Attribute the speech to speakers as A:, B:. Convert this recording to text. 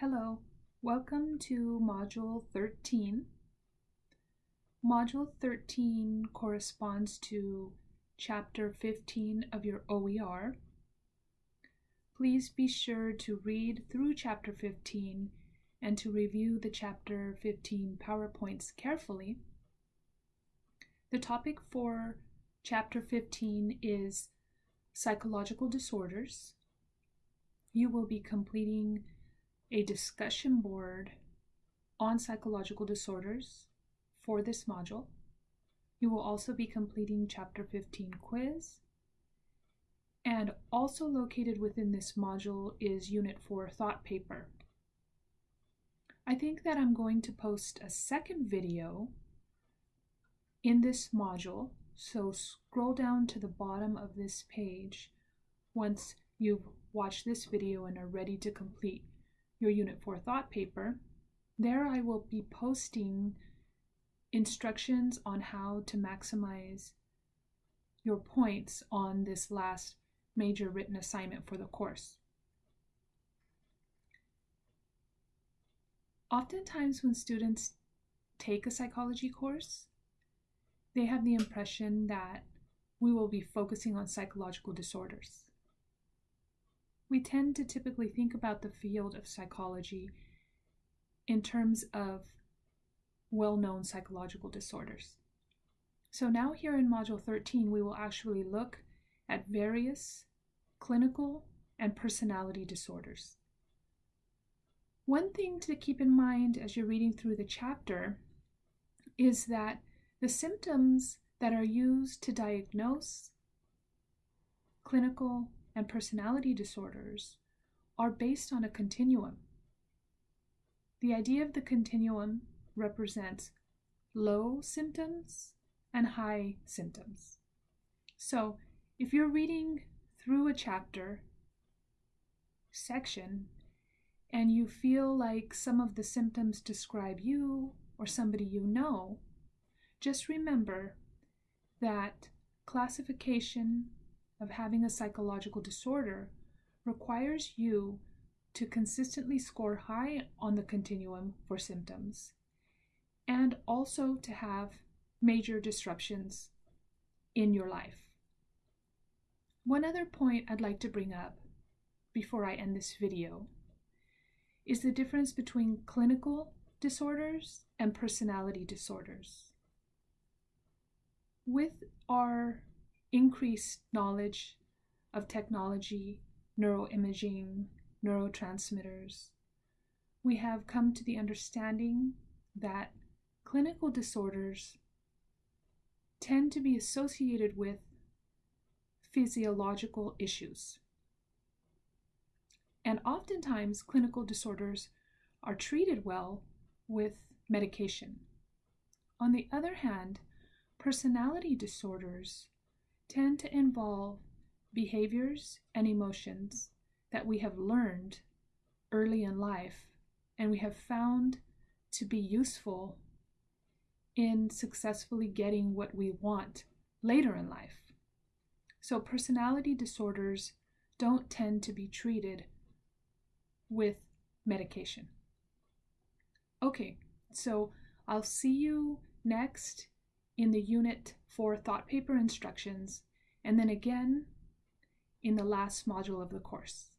A: Hello, welcome to Module 13. Module 13 corresponds to Chapter 15 of your OER. Please be sure to read through Chapter 15 and to review the Chapter 15 PowerPoints carefully. The topic for Chapter 15 is Psychological Disorders. You will be completing a discussion board on psychological disorders for this module. You will also be completing Chapter 15 quiz. And also located within this module is Unit 4 thought paper. I think that I'm going to post a second video in this module. So scroll down to the bottom of this page once you've watched this video and are ready to complete your Unit 4 thought paper. There I will be posting instructions on how to maximize your points on this last major written assignment for the course. Oftentimes when students take a psychology course, they have the impression that we will be focusing on psychological disorders we tend to typically think about the field of psychology in terms of well known psychological disorders. So, now here in Module 13, we will actually look at various clinical and personality disorders. One thing to keep in mind as you're reading through the chapter is that the symptoms that are used to diagnose clinical and personality disorders are based on a continuum. The idea of the continuum represents low symptoms and high symptoms. So if you're reading through a chapter section and you feel like some of the symptoms describe you or somebody you know, just remember that classification of having a psychological disorder requires you to consistently score high on the continuum for symptoms and also to have major disruptions in your life. One other point I'd like to bring up before I end this video is the difference between clinical disorders and personality disorders. With our increased knowledge of technology, neuroimaging, neurotransmitters, we have come to the understanding that clinical disorders tend to be associated with physiological issues. And oftentimes, clinical disorders are treated well with medication. On the other hand, personality disorders tend to involve behaviors and emotions that we have learned early in life and we have found to be useful in successfully getting what we want later in life. So, personality disorders don't tend to be treated with medication. Okay, so I'll see you next in the Unit 4 thought paper instructions, and then again in the last module of the course.